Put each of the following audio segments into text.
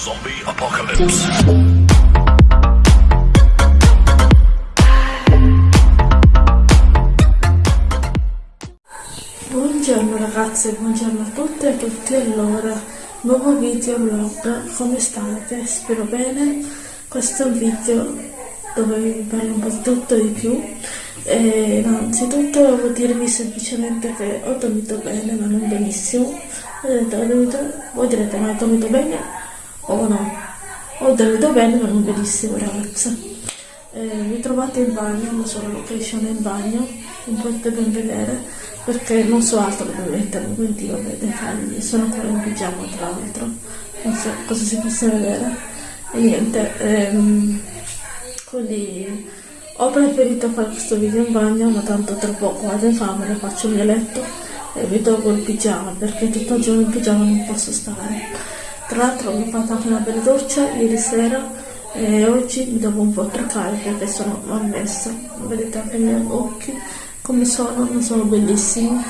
Zombie Apocalypse. Buongiorno ragazze, buongiorno a tutte e a tutti. Allora, nuovo video vlog, come state? Spero bene. Questo è un video dove vi parlo un po' di tutto di più. E innanzitutto volevo dirvi semplicemente che ho dormito bene, ma non benissimo. Ho dormito, voi direte, ma ho dormito bene o no? Ho dormito bene, ma non benissimo, ragazze. Eh, mi trovate in bagno, non so la location in bagno, non potete ben vedere perché non so altro dove mettermi, quindi vabbè, dettagli, sono ancora in pigiama tra l'altro, non so cosa si possa vedere e niente, ehm, quindi ho preferito fare questo video in bagno, ma tanto tra poco vado in camera, faccio il mio letto e vi tolgo il pigiama perché tutto il giorno in pigiama non posso stare. Tra l'altro mi ho fatto anche una bella doccia ieri sera e oggi mi devo un po' truccare perché sono malmessa vedete anche i miei occhi? Come sono? Non sono bellissimi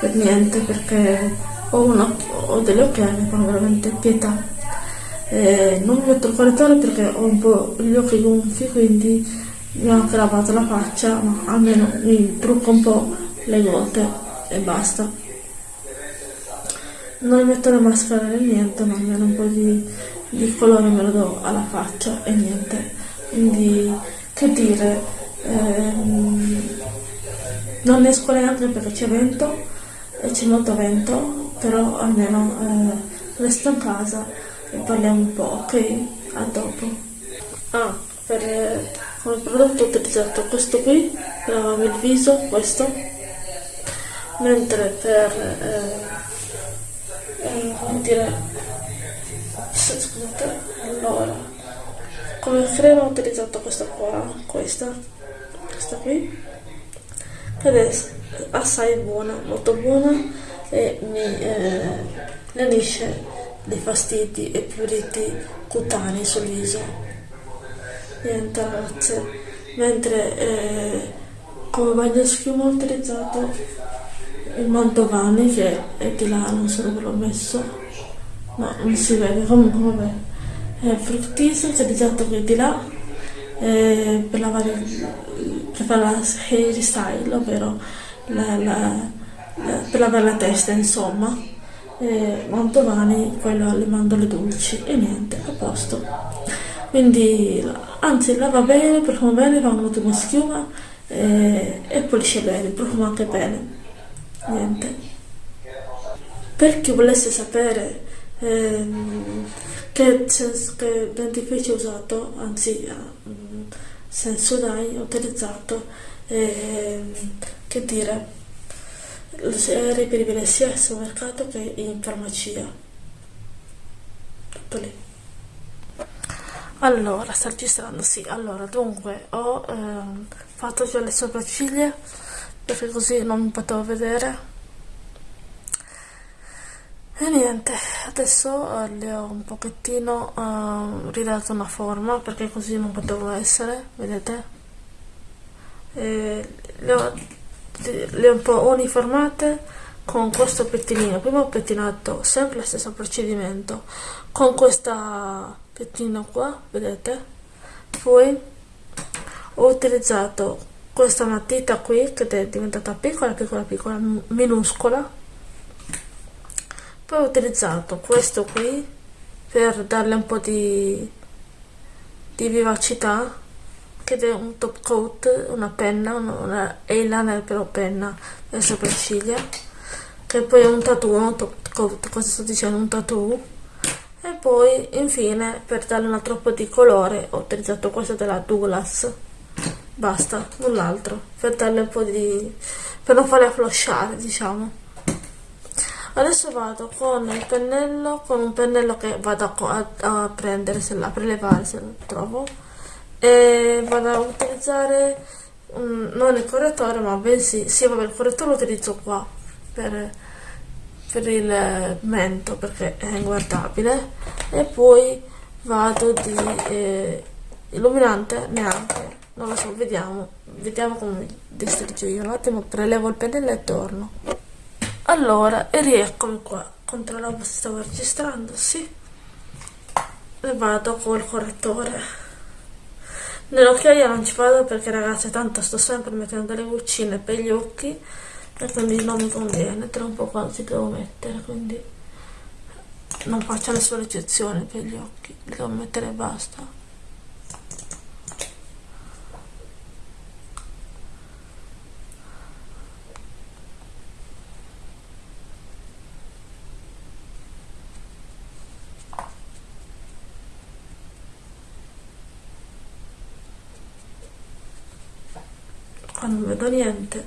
per niente perché ho, una, ho delle occhiali fanno veramente pietà. E non mi metto il correttore perché ho un po' gli occhi gonfi quindi mi ho anche lavato la faccia ma almeno mi trucco un po' le gote e basta non metto le maschere né niente ma almeno un po' di di colore me lo do alla faccia e niente. Quindi che dire ehm, non esco neanche perché c'è vento e c'è molto vento però almeno eh, resto in casa e parliamo un po' ok? A dopo. Ah per eh, prodotto ho utilizzato questo qui lavare il viso questo. Mentre per eh, dire scusate allora come crema ho utilizzato questa qua questa questa qui ed è assai buona molto buona e mi eh, lenisce dei fastidi e pruriti cutanei sul viso niente ragazze mentre eh, come bagno schiuma ho utilizzato il Mantovani che è di là non so dove l'ho messo ma non si vede comunque vabbè è fruttissimo c'è utilizzato qui di là eh, per lavare per fare la hairstyle ovvero la, la, la, per lavare la testa insomma. Eh, Mantovani quello alle mandorle dolci e niente a posto. Quindi anzi lava bene profuma bene fa un'ottima schiuma eh, e pulisce bene profuma anche bene. Niente. Per chi volesse sapere ehm, che, che dentifricio usato, anzi mm, ho utilizzato, ehm, che dire, è reperibile sia al supermercato che in farmacia. Tutto lì. Allora, sta registrando, sì, allora, dunque, ho ehm, fatto già le sopracciglia, perché così non mi potevo vedere e niente, adesso eh, le ho un pochettino uh, ridato una forma perché così non potevo essere, vedete? E le, ho, le ho un po' uniformate con questo pettinino. Prima ho pettinato sempre lo stesso procedimento con questa pettina qua, vedete? Poi ho utilizzato questa matita qui che è diventata piccola, piccola, piccola, minuscola poi ho utilizzato questo qui per darle un po' di, di vivacità che è un top coat, una penna, una eyeliner però penna per sopracciglia che poi è un tattoo, un top coat, cosa sto dicendo, un tattoo. E poi infine per darle un altro po' di colore ho utilizzato questo della Douglas. Basta, null'altro. Per darle un po' di per non farle flashare diciamo adesso vado con il pennello con un pennello che vado a, a, prendere se la prelevare se lo trovo. E vado a utilizzare um, non il correttore ma bensì sì vabbè il correttore lo utilizzo qua per, per il mento perché è inguardabile. E poi vado di eh, illuminante neanche non lo so vediamo vediamo come distruggo io. Un attimo prelevo il pennello e torno allora, e rieccomi qua. Controllavo se stavo registrando, sì. e vado col correttore nell'occhiaia non ci vado perché ragazzi tanto sto sempre mettendo delle goccine per gli occhi e quindi non mi conviene tra un po' quando devo mettere quindi non faccio nessuna eccezione per gli occhi li devo mettere e basta qua non vedo niente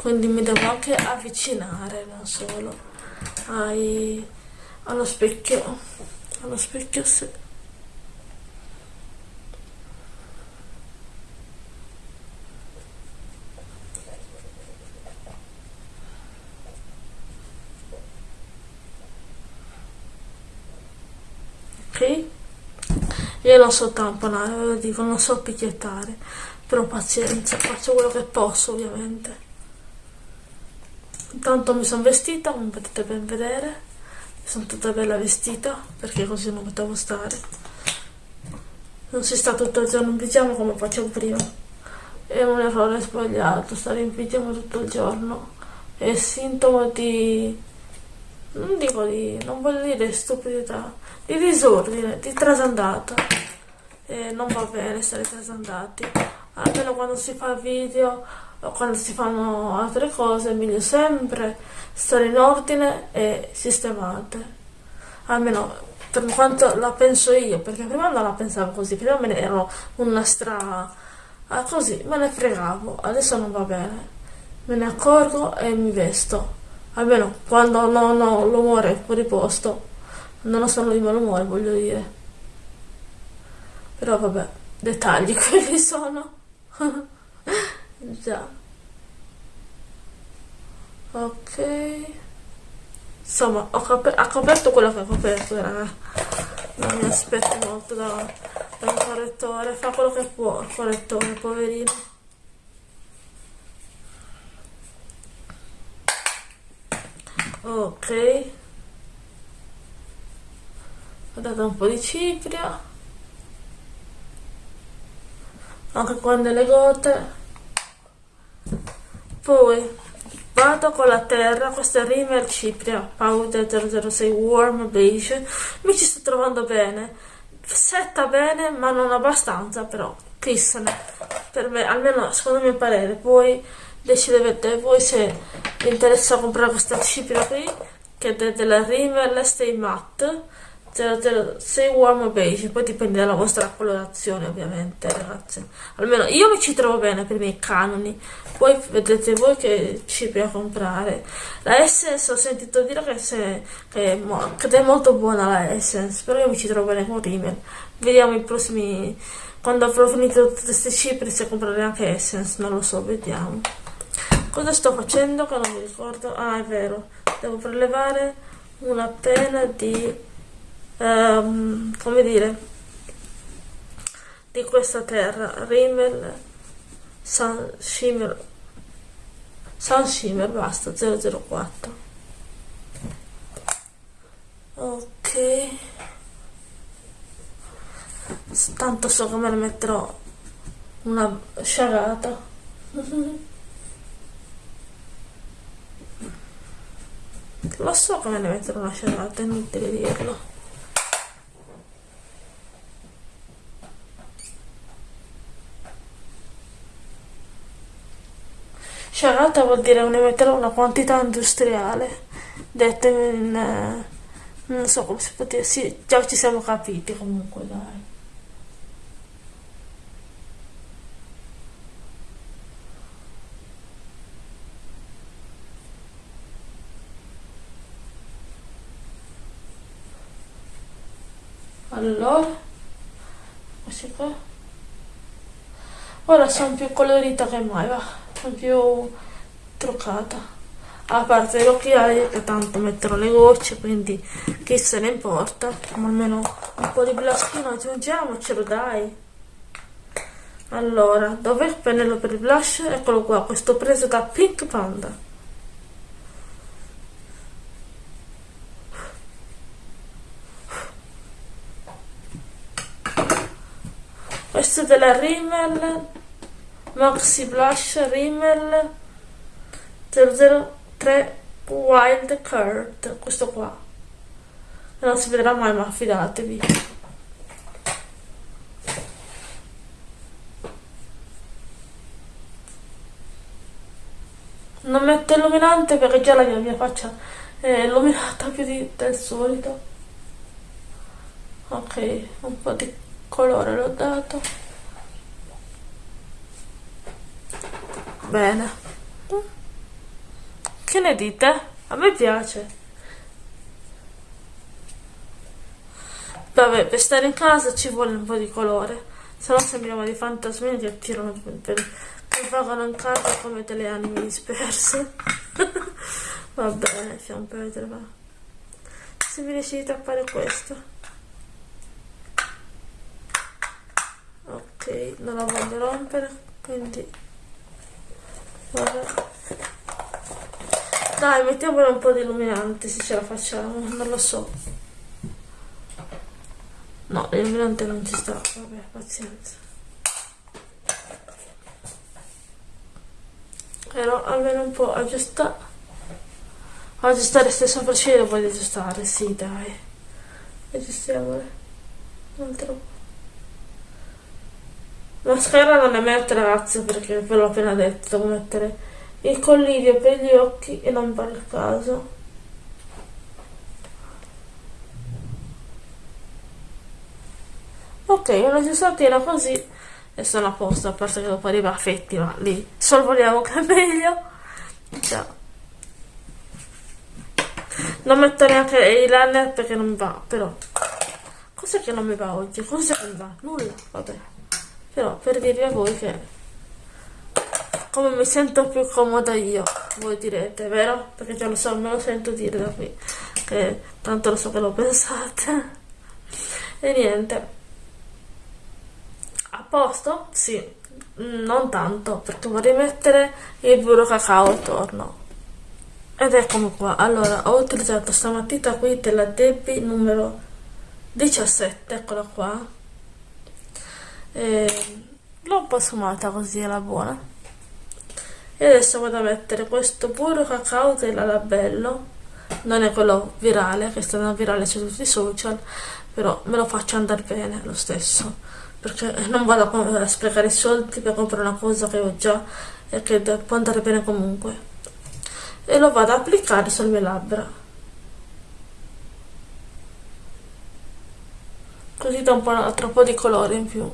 quindi mi devo anche avvicinare non solo ai, allo specchio allo specchio se ok? Io non so tamponare ve lo dico non so picchiettare però pazienza faccio quello che posso ovviamente intanto mi sono vestita come potete ben vedere. Sono tutta bella vestita perché così non potevo stare. Non si sta tutto il giorno in pigiama come facevo prima. È un errore sbagliato stare in pigiama tutto il giorno. È sintomo di non dico di non voglio dire stupidità di disordine di trasandata. E non va bene stare trasandati. Almeno quando si fa video quando si fanno altre cose è meglio sempre stare in ordine e sistemate. Almeno per quanto la penso io perché prima non la pensavo così prima me ne ero una stra ah, così me ne fregavo adesso non va bene. Me ne accorgo e mi vesto. Almeno quando non ho l'umore fuori posto. Non sono di malumore voglio dire. Però vabbè dettagli quelli sono già ok. Insomma ho, ho coperto quello che ho coperto raga. Non mi aspetto molto da, da un correttore. Fa quello che può il correttore poverino. Ok. Ho dato un po' di cipria. Anche con delle gote poi vado con la terra questa Rimmel Cipria Powder 006 Warm Beige mi ci sto trovando bene. Setta bene ma non abbastanza però chissene per me almeno secondo il mio parere. Poi decidete voi se vi interessa comprare questa cipria qui che è della Rimmel Stay Matte 006 warm beige poi dipende dalla vostra colorazione ovviamente ragazzi almeno io mi ci trovo bene per i miei canoni. Poi vedete voi che ci a comprare. La Essence ho sentito dire che, se, che, è, che, è, molto buona la Essence però io mi ci trovo bene con Rimmel. Vediamo i prossimi quando avrò finito tutte queste cipri se comprare anche Essence non lo so vediamo. Cosa sto facendo che non mi ricordo? Ah è vero devo prelevare una pena di um, come dire di questa terra Rimmel Sun Shimmer Sun Shimmer basta 004 ok. Tanto so che me ne metterò una sciagata. Lo so che me ne metterò una sciagata è inutile dirlo Sciagata vuol dire metterò una quantità industriale, detto in... Eh, non so come si può dire, sì, già ci siamo capiti comunque, dai. Allora, questi qua. Ora sono più colorita che mai, va più truccata. A parte gli occhiali che tanto metterò le gocce quindi chi se ne importa? Ma almeno un po' di blushino aggiungiamocelo dai. Allora dov'è il pennello per il blush? eccolo qua questo preso da Pink Panda. Questo è della Rimmel Maxi Blush Rimmel 003 Wild Card questo qua. Non si vedrà mai ma fidatevi. Non metto illuminante perché già la mia, mia faccia è illuminata più di, del solito. Ok un po' di colore l'ho dato bene. Che ne dite? a me piace. Vabbè per stare in casa ci vuole un po' di colore. Se no sembriamo di fantasmini che attirano per, mi pagano in casa come delle anime disperse. Va bene lasciamo perdere va. Se mi decidete a fare questo. Ok non la voglio rompere quindi dai mettiamole un po' di illuminante se ce la facciamo non lo so. No l'illuminante non ci sta vabbè pazienza. Però almeno un po' aggiustare aggiustare stesso procedere poi aggiustare sì dai. Aggiustiamole. Un altro po' mascara non ne metto ragazzi perché ve l'ho appena detto devo mettere il collirio per gli occhi e non per il caso. Ok una giustatina così e sono a posto a parte che dopo arriva a fetti ma lì sorvoliamo che è meglio. Già. Non metto neanche i liner perché non mi va però. Cos'è che non mi va oggi? cos'è che mi va? nulla vabbè però per dirvi a voi che come mi sento più comoda io voi direte vero? perché già lo so me lo sento dire da qui che tanto lo so che lo pensate e niente a posto? Sì, non tanto, perché vorrei mettere il burro cacao attorno. Ed eccomi qua. Allora, ho utilizzato sta matita qui della Debbie numero 17, eccola qua. L'ho un po' sfumata così, era buona. E adesso vado a mettere questo burro cacao della Labello. Non è quello virale, che sta andando virale su tutti i social, però me lo faccio andare bene lo stesso perché non vado a sprecare i soldi per comprare una cosa che ho già e che può andare bene comunque e lo vado ad applicare sulle mie labbra così da un po', altro po' di colore in più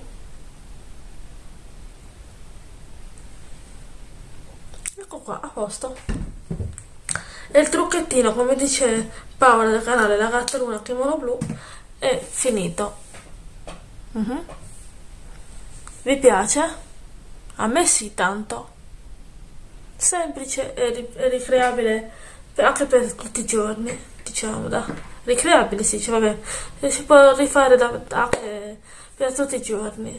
ecco qua a posto e il trucchettino come dice Paola del canale La Gatta Luna Kimono Blu è finito uh mhm. -huh. Vi piace? A me sì, tanto. Semplice e ricreabile anche per tutti i giorni, diciamo, da. Ricreabile, sì, cioè, vabbè, si può rifare da, anche per tutti i giorni.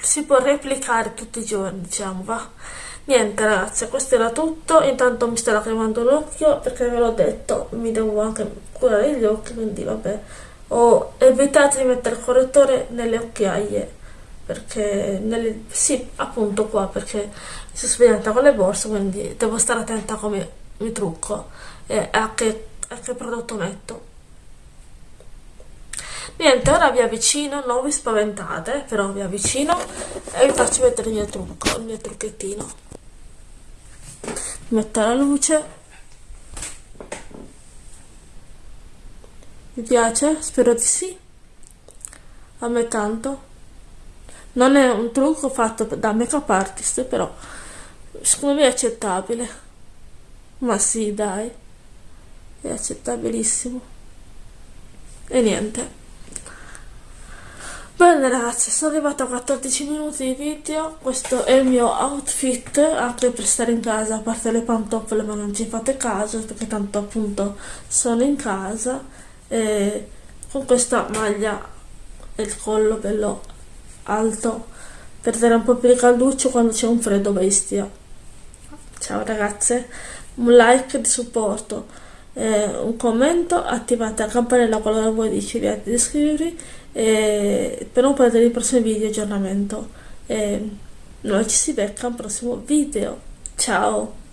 Si può replicare tutti i giorni, diciamo, va. Niente ragazzi, questo era tutto, intanto mi sta cremando l'occhio perché ve l'ho detto, mi devo anche curare gli occhi, quindi vabbè, ho evitato di mettere il correttore nelle occhiaie perché nelle, sì appunto qua perché si spianta con le borse quindi devo stare attenta come mi trucco e a che, a che prodotto metto. Niente ora vi avvicino non vi spaventate però vi avvicino e vi faccio vedere il mio trucco il mio trucchettino metto la luce. Vi piace? spero di sì. A me tanto. Non è un trucco fatto da make up artist però secondo me è accettabile. Ma sì dai. È accettabilissimo. E niente bene ragazzi sono arrivata a 14 minuti di video. Questo è il mio outfit anche per stare in casa a parte le pantofole ma non ci fate caso perché tanto appunto sono in casa. E con questa maglia e il collo bello alto per dare un po' più di calduccio quando c'è un freddo bestia. Ciao ragazze. Un like di supporto eh, un commento, attivate la campanella qualora voi decidiate di iscrivervi eh, per non perdere i prossimi video aggiornamento. Eh, noi ci si becca al prossimo video. Ciao!